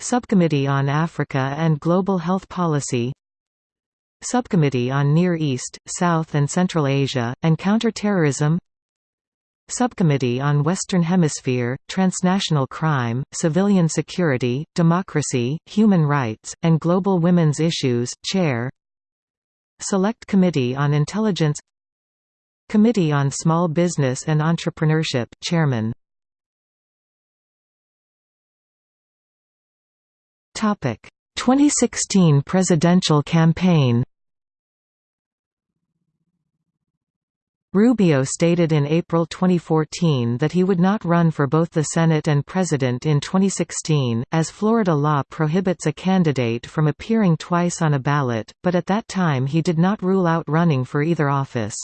Subcommittee on Africa and Global Health Policy Subcommittee on Near East, South and Central Asia, and Counterterrorism. Subcommittee on Western Hemisphere, Transnational Crime, Civilian Security, Democracy, Human Rights, and Global Women's Issues Chair. Select Committee on Intelligence. Committee on Small Business and Entrepreneurship Chairman. Topic 2016 presidential campaign. Rubio stated in April 2014 that he would not run for both the Senate and President in 2016, as Florida law prohibits a candidate from appearing twice on a ballot, but at that time he did not rule out running for either office.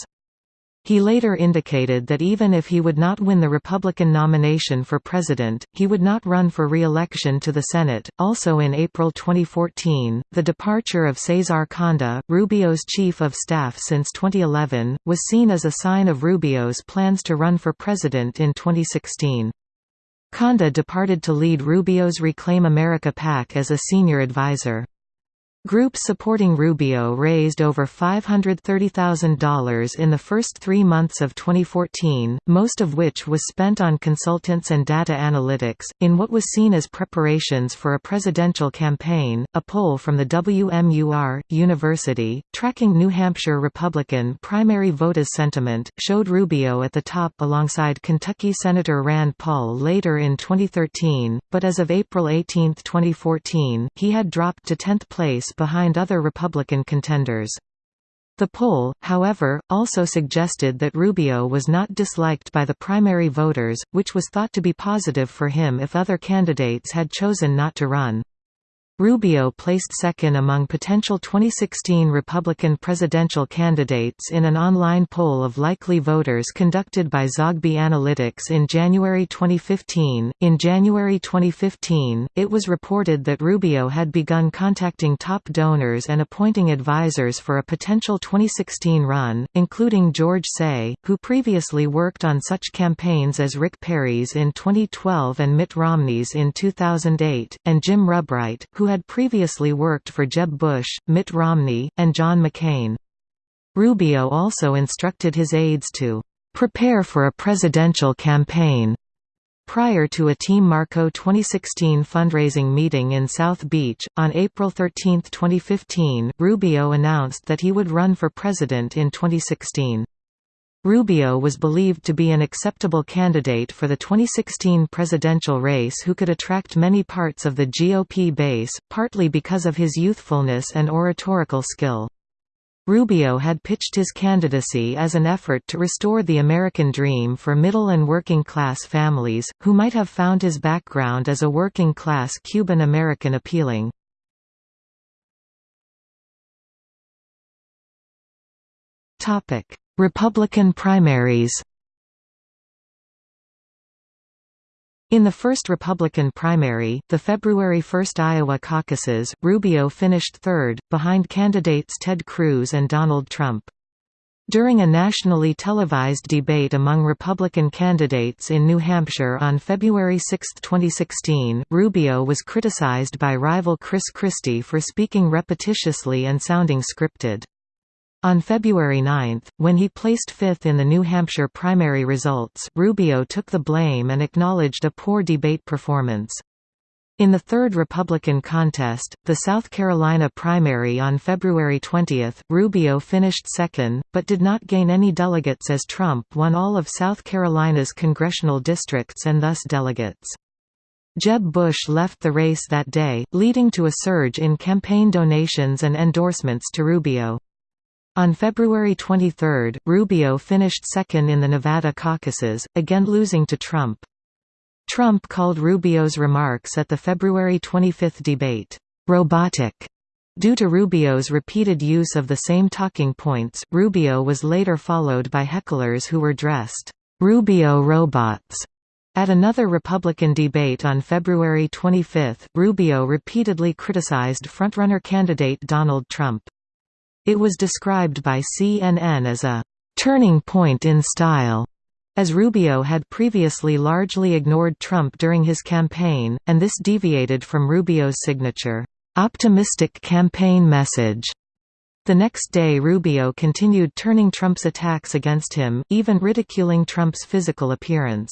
He later indicated that even if he would not win the Republican nomination for president, he would not run for re-election to the Senate. Also in April 2014, the departure of Cesar Conde, Rubio's chief of staff since 2011, was seen as a sign of Rubio's plans to run for president in 2016. Conde departed to lead Rubio's Reclaim America PAC as a senior advisor. Groups supporting Rubio raised over $530,000 in the first three months of 2014, most of which was spent on consultants and data analytics. In what was seen as preparations for a presidential campaign, a poll from the WMUR University, tracking New Hampshire Republican primary voters' sentiment, showed Rubio at the top alongside Kentucky Senator Rand Paul later in 2013, but as of April 18, 2014, he had dropped to 10th place behind other Republican contenders. The poll, however, also suggested that Rubio was not disliked by the primary voters, which was thought to be positive for him if other candidates had chosen not to run. Rubio placed second among potential 2016 Republican presidential candidates in an online poll of likely voters conducted by Zogby Analytics in January 2015. In January 2015, it was reported that Rubio had begun contacting top donors and appointing advisors for a potential 2016 run, including George Seay, who previously worked on such campaigns as Rick Perry's in 2012 and Mitt Romney's in 2008, and Jim Rubright, who had previously worked for Jeb Bush, Mitt Romney, and John McCain. Rubio also instructed his aides to prepare for a presidential campaign Prior to a Team Marco 2016 fundraising meeting in South Beach, on April 13, 2015, Rubio announced that he would run for president in 2016. Rubio was believed to be an acceptable candidate for the 2016 presidential race who could attract many parts of the GOP base, partly because of his youthfulness and oratorical skill. Rubio had pitched his candidacy as an effort to restore the American dream for middle and working class families, who might have found his background as a working class Cuban American appealing. Topic Republican primaries In the first Republican primary, the February 1 Iowa caucuses, Rubio finished third, behind candidates Ted Cruz and Donald Trump. During a nationally televised debate among Republican candidates in New Hampshire on February 6, 2016, Rubio was criticized by rival Chris Christie for speaking repetitiously and sounding scripted. On February 9, when he placed fifth in the New Hampshire primary results, Rubio took the blame and acknowledged a poor debate performance. In the third Republican contest, the South Carolina primary on February 20, Rubio finished second, but did not gain any delegates as Trump won all of South Carolina's congressional districts and thus delegates. Jeb Bush left the race that day, leading to a surge in campaign donations and endorsements to Rubio. On February 23, Rubio finished second in the Nevada caucuses, again losing to Trump. Trump called Rubio's remarks at the February 25 debate, "...robotic." Due to Rubio's repeated use of the same talking points, Rubio was later followed by hecklers who were dressed, "...Rubio robots." At another Republican debate on February 25, Rubio repeatedly criticized frontrunner candidate Donald Trump. It was described by CNN as a «turning point in style», as Rubio had previously largely ignored Trump during his campaign, and this deviated from Rubio's signature, «optimistic campaign message». The next day Rubio continued turning Trump's attacks against him, even ridiculing Trump's physical appearance.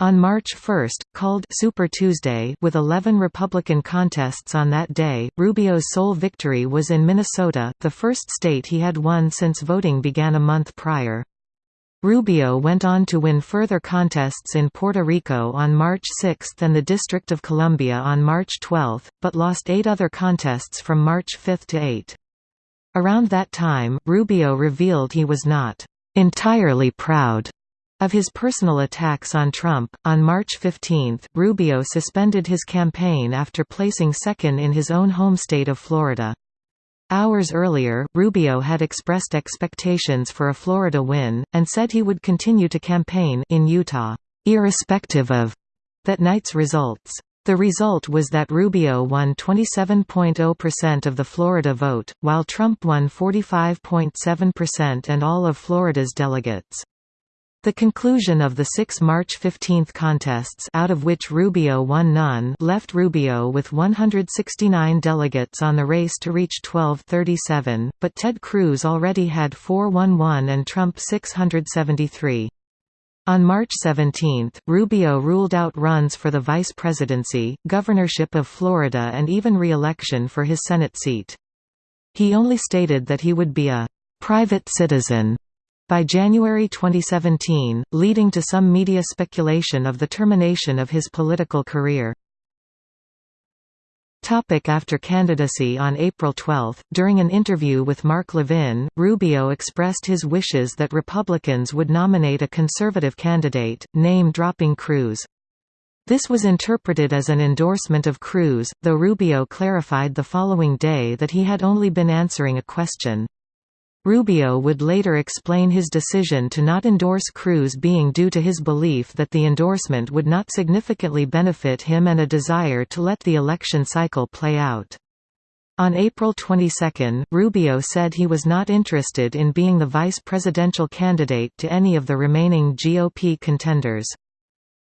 On March 1, called Super Tuesday with 11 Republican contests on that day, Rubio's sole victory was in Minnesota, the first state he had won since voting began a month prior. Rubio went on to win further contests in Puerto Rico on March 6 and the District of Columbia on March 12, but lost eight other contests from March 5 to 8. Around that time, Rubio revealed he was not entirely proud of his personal attacks on Trump. On March 15, Rubio suspended his campaign after placing second in his own home state of Florida. Hours earlier, Rubio had expressed expectations for a Florida win, and said he would continue to campaign in Utah, irrespective of that night's results. The result was that Rubio won 27.0% of the Florida vote, while Trump won 45.7% and all of Florida's delegates. The conclusion of the six March 15 contests out of which Rubio won none left Rubio with 169 delegates on the race to reach 1237, but Ted Cruz already had 411 and Trump 673. On March 17, Rubio ruled out runs for the vice presidency, governorship of Florida and even re-election for his Senate seat. He only stated that he would be a «private citizen» by January 2017, leading to some media speculation of the termination of his political career. After candidacy On April 12, during an interview with Mark Levin, Rubio expressed his wishes that Republicans would nominate a conservative candidate, name-dropping Cruz. This was interpreted as an endorsement of Cruz, though Rubio clarified the following day that he had only been answering a question. Rubio would later explain his decision to not endorse Cruz being due to his belief that the endorsement would not significantly benefit him and a desire to let the election cycle play out. On April 22, Rubio said he was not interested in being the vice presidential candidate to any of the remaining GOP contenders.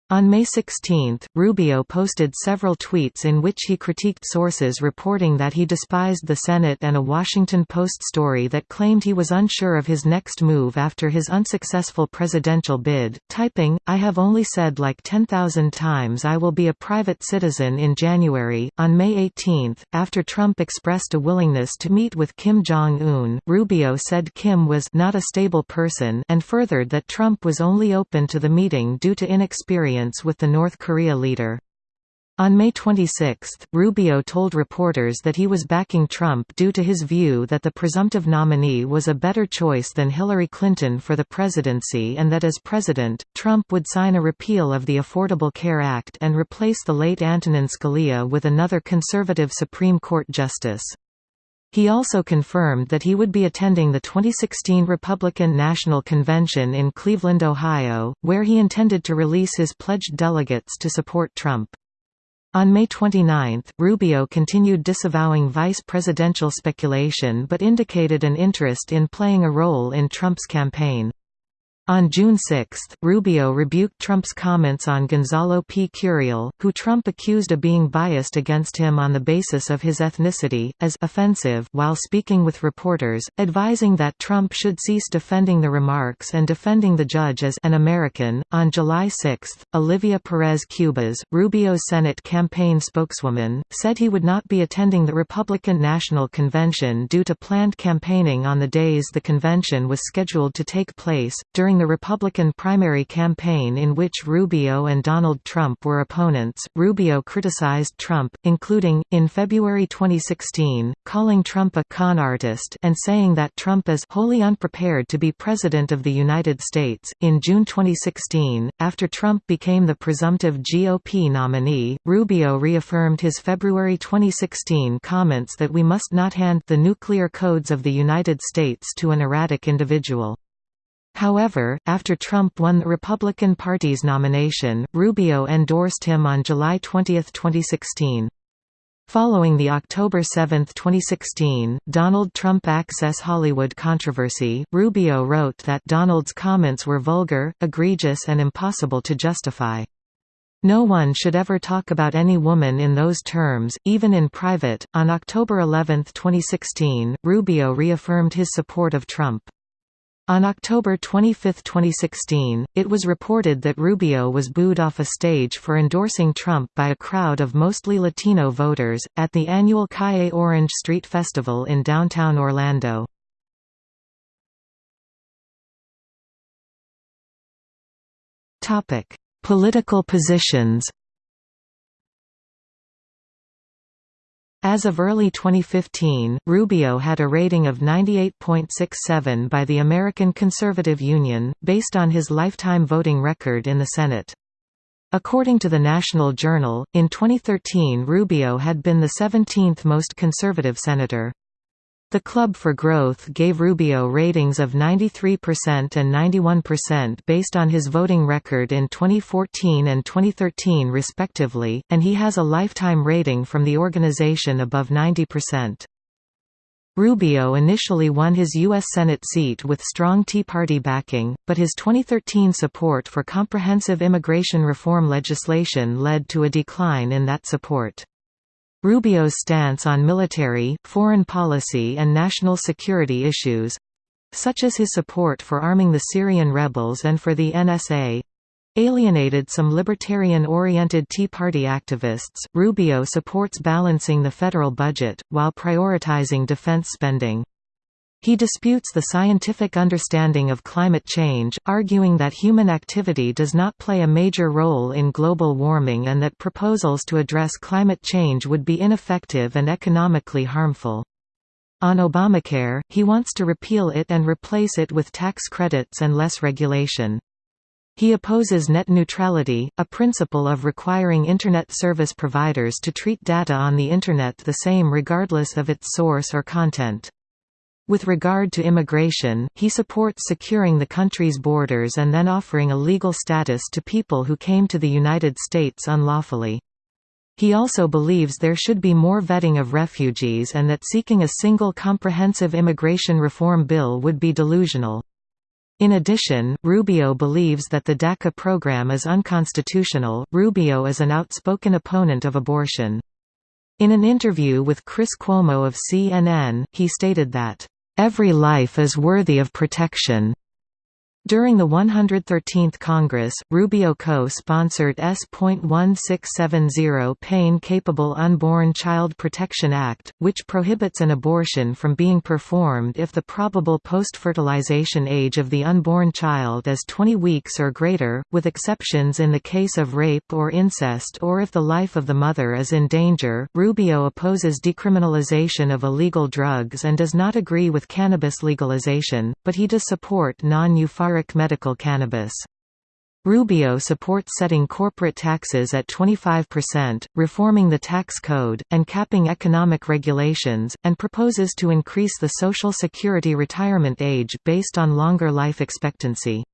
On May 16, Rubio posted several tweets in which he critiqued sources reporting that he despised the Senate and a Washington Post story that claimed he was unsure of his next move after his unsuccessful presidential bid, typing, I have only said like 10,000 times I will be a private citizen in January. On May 18, after Trump expressed a willingness to meet with Kim Jong-un, Rubio said Kim was not a stable person and furthered that Trump was only open to the meeting due to inexperience with the North Korea leader. On May 26, Rubio told reporters that he was backing Trump due to his view that the presumptive nominee was a better choice than Hillary Clinton for the presidency and that as president, Trump would sign a repeal of the Affordable Care Act and replace the late Antonin Scalia with another conservative Supreme Court justice. He also confirmed that he would be attending the 2016 Republican National Convention in Cleveland, Ohio, where he intended to release his pledged delegates to support Trump. On May 29, Rubio continued disavowing vice presidential speculation but indicated an interest in playing a role in Trump's campaign. On June 6, Rubio rebuked Trump's comments on Gonzalo P. Curiel, who Trump accused of being biased against him on the basis of his ethnicity, as offensive while speaking with reporters, advising that Trump should cease defending the remarks and defending the judge as an American. On July 6, Olivia Perez Cubas, Rubio's Senate campaign spokeswoman, said he would not be attending the Republican National Convention due to planned campaigning on the days the convention was scheduled to take place. During during the Republican primary campaign in which Rubio and Donald Trump were opponents, Rubio criticized Trump, including, in February 2016, calling Trump a «con artist» and saying that Trump is «wholly unprepared to be President of the United States». In June 2016, after Trump became the presumptive GOP nominee, Rubio reaffirmed his February 2016 comments that we must not hand the nuclear codes of the United States to an erratic individual. However, after Trump won the Republican Party's nomination, Rubio endorsed him on July 20, 2016. Following the October 7, 2016, Donald Trump Access Hollywood controversy, Rubio wrote that Donald's comments were vulgar, egregious and impossible to justify. No one should ever talk about any woman in those terms, even in private. On October 11, 2016, Rubio reaffirmed his support of Trump. On October 25, 2016, it was reported that Rubio was booed off a stage for endorsing Trump by a crowd of mostly Latino voters, at the annual Calle Orange Street Festival in downtown Orlando. Political positions As of early 2015, Rubio had a rating of 98.67 by the American Conservative Union, based on his lifetime voting record in the Senate. According to the National Journal, in 2013 Rubio had been the 17th most conservative senator. The Club for Growth gave Rubio ratings of 93% and 91% based on his voting record in 2014 and 2013 respectively, and he has a lifetime rating from the organization above 90%. Rubio initially won his U.S. Senate seat with strong Tea Party backing, but his 2013 support for comprehensive immigration reform legislation led to a decline in that support. Rubio's stance on military, foreign policy and national security issues—such as his support for arming the Syrian rebels and for the NSA, alienated some libertarian-oriented Tea Party activists. Rubio supports balancing the federal budget, while prioritizing defense spending. He disputes the scientific understanding of climate change, arguing that human activity does not play a major role in global warming and that proposals to address climate change would be ineffective and economically harmful. On Obamacare, he wants to repeal it and replace it with tax credits and less regulation. He opposes net neutrality, a principle of requiring Internet service providers to treat data on the Internet the same regardless of its source or content. With regard to immigration, he supports securing the country's borders and then offering a legal status to people who came to the United States unlawfully. He also believes there should be more vetting of refugees and that seeking a single comprehensive immigration reform bill would be delusional. In addition, Rubio believes that the DACA program is unconstitutional. Rubio is an outspoken opponent of abortion. In an interview with Chris Cuomo of CNN, he stated that Every life is worthy of protection. During the 113th Congress, Rubio co-sponsored S.1670 Pain-Capable Unborn Child Protection Act, which prohibits an abortion from being performed if the probable post-fertilization age of the unborn child is 20 weeks or greater, with exceptions in the case of rape or incest or if the life of the mother is in danger. Rubio opposes decriminalization of illegal drugs and does not agree with cannabis legalization, but he does support non-euphoric medical cannabis. Rubio supports setting corporate taxes at 25%, reforming the tax code, and capping economic regulations, and proposes to increase the Social Security retirement age based on longer life expectancy.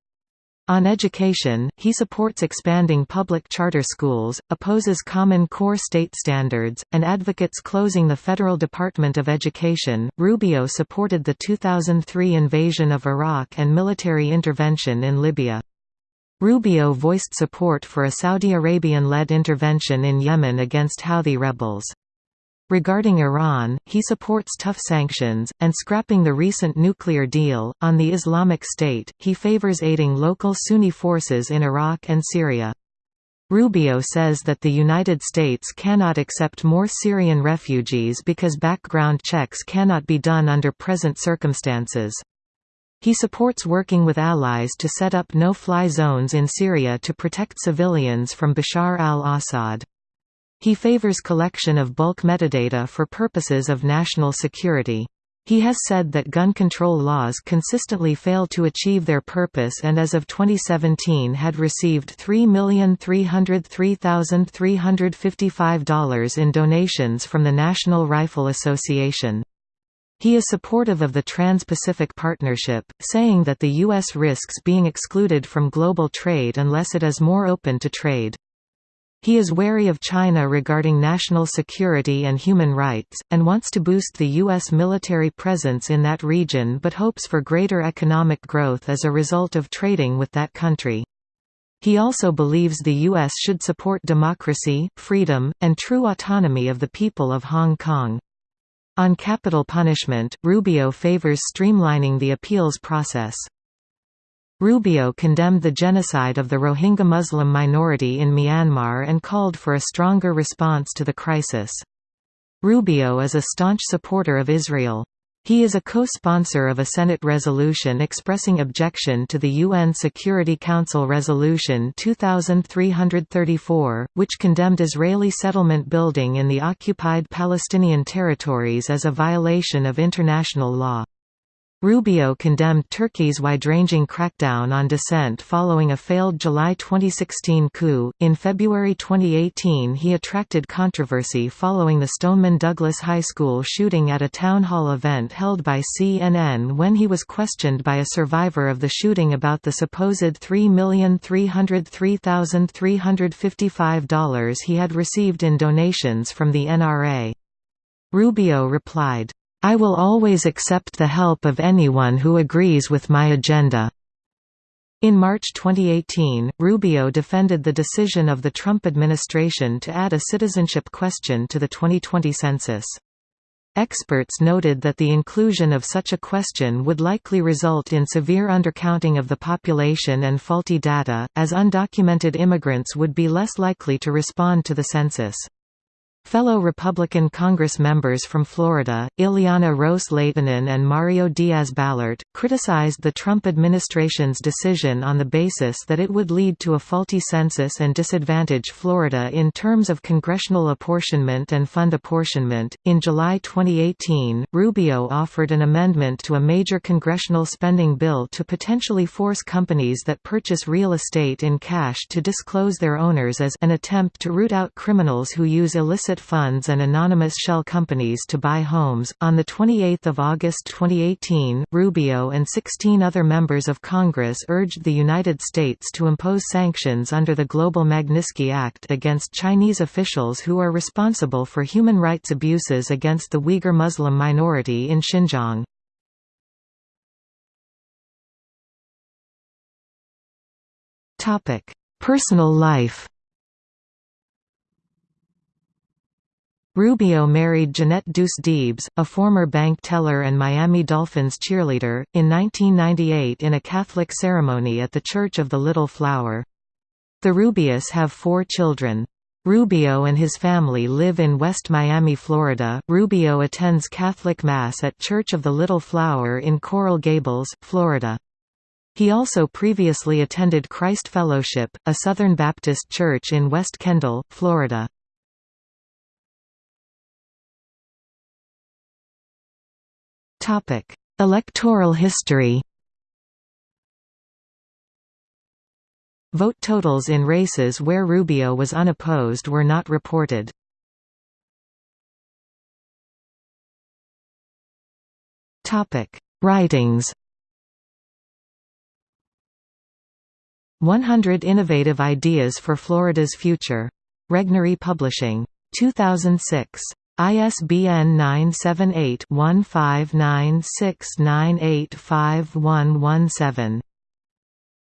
On education, he supports expanding public charter schools, opposes Common Core state standards, and advocates closing the Federal Department of Education. Rubio supported the 2003 invasion of Iraq and military intervention in Libya. Rubio voiced support for a Saudi Arabian-led intervention in Yemen against Houthi rebels. Regarding Iran, he supports tough sanctions, and scrapping the recent nuclear deal. On the Islamic State, he favors aiding local Sunni forces in Iraq and Syria. Rubio says that the United States cannot accept more Syrian refugees because background checks cannot be done under present circumstances. He supports working with allies to set up no-fly zones in Syria to protect civilians from Bashar al-Assad. He favors collection of bulk metadata for purposes of national security. He has said that gun control laws consistently fail to achieve their purpose and as of 2017 had received $3,303,355 in donations from the National Rifle Association. He is supportive of the Trans-Pacific Partnership, saying that the U.S. risks being excluded from global trade unless it is more open to trade. He is wary of China regarding national security and human rights, and wants to boost the U.S. military presence in that region but hopes for greater economic growth as a result of trading with that country. He also believes the U.S. should support democracy, freedom, and true autonomy of the people of Hong Kong. On capital punishment, Rubio favors streamlining the appeals process. Rubio condemned the genocide of the Rohingya Muslim minority in Myanmar and called for a stronger response to the crisis. Rubio is a staunch supporter of Israel. He is a co-sponsor of a Senate resolution expressing objection to the UN Security Council Resolution 2334, which condemned Israeli settlement building in the occupied Palestinian territories as a violation of international law. Rubio condemned Turkey's wide-ranging crackdown on dissent following a failed July 2016 coup. In February 2018, he attracted controversy following the Stoneman Douglas High School shooting at a town hall event held by CNN when he was questioned by a survivor of the shooting about the supposed $3,303,355 he had received in donations from the NRA. Rubio replied, I will always accept the help of anyone who agrees with my agenda." In March 2018, Rubio defended the decision of the Trump administration to add a citizenship question to the 2020 census. Experts noted that the inclusion of such a question would likely result in severe undercounting of the population and faulty data, as undocumented immigrants would be less likely to respond to the census. Fellow Republican Congress members from Florida, Ileana Ros-Lehtinen and Mario Diaz-Balart, criticized the Trump administration's decision on the basis that it would lead to a faulty census and disadvantage Florida in terms of congressional apportionment and fund apportionment. In July 2018, Rubio offered an amendment to a major congressional spending bill to potentially force companies that purchase real estate in cash to disclose their owners as an attempt to root out criminals who use illicit illicit funds and anonymous shell companies to buy homes. On the 28th of August 2018, Rubio and 16 other members of Congress urged the United States to impose sanctions under the Global Magnitsky Act against Chinese officials who are responsible for human rights abuses against the Uyghur Muslim minority in Xinjiang. Topic: Personal life. Rubio married Jeanette Dousdebes, a former bank teller and Miami Dolphins cheerleader, in 1998 in a Catholic ceremony at the Church of the Little Flower. The Rubios have four children. Rubio and his family live in West Miami, Florida. Rubio attends Catholic Mass at Church of the Little Flower in Coral Gables, Florida. He also previously attended Christ Fellowship, a Southern Baptist church in West Kendall, Florida. Topic: Electoral history. Vote totals in races where Rubio was unopposed were not reported. Topic: Writings. 100 Innovative Ideas for Florida's Future. Regnery Publishing. 2006. ISBN 978-1596985117.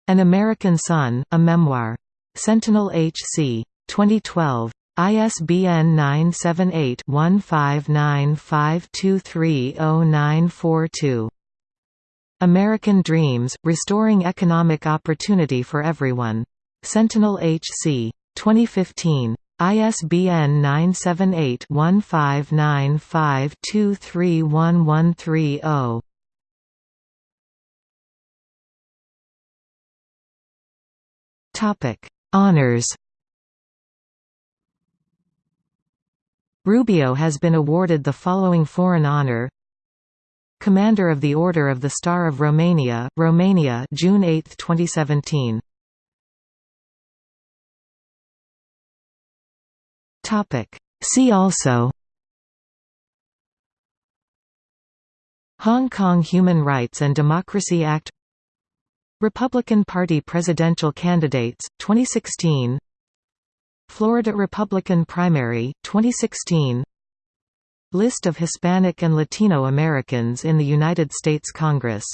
An American Son, A Memoir. Sentinel H.C. 2012. ISBN 978-1595230942. American Dreams, Restoring Economic Opportunity for Everyone. Sentinel H.C. 2015. ISBN 978-1595231130. Topic: Honors. Rubio has been awarded the following foreign honor: Commander of the Order of the Star of Romania, Romania, June 8, 2017. See also Hong Kong Human Rights and Democracy Act Republican Party presidential candidates, 2016 Florida Republican primary, 2016 List of Hispanic and Latino Americans in the United States Congress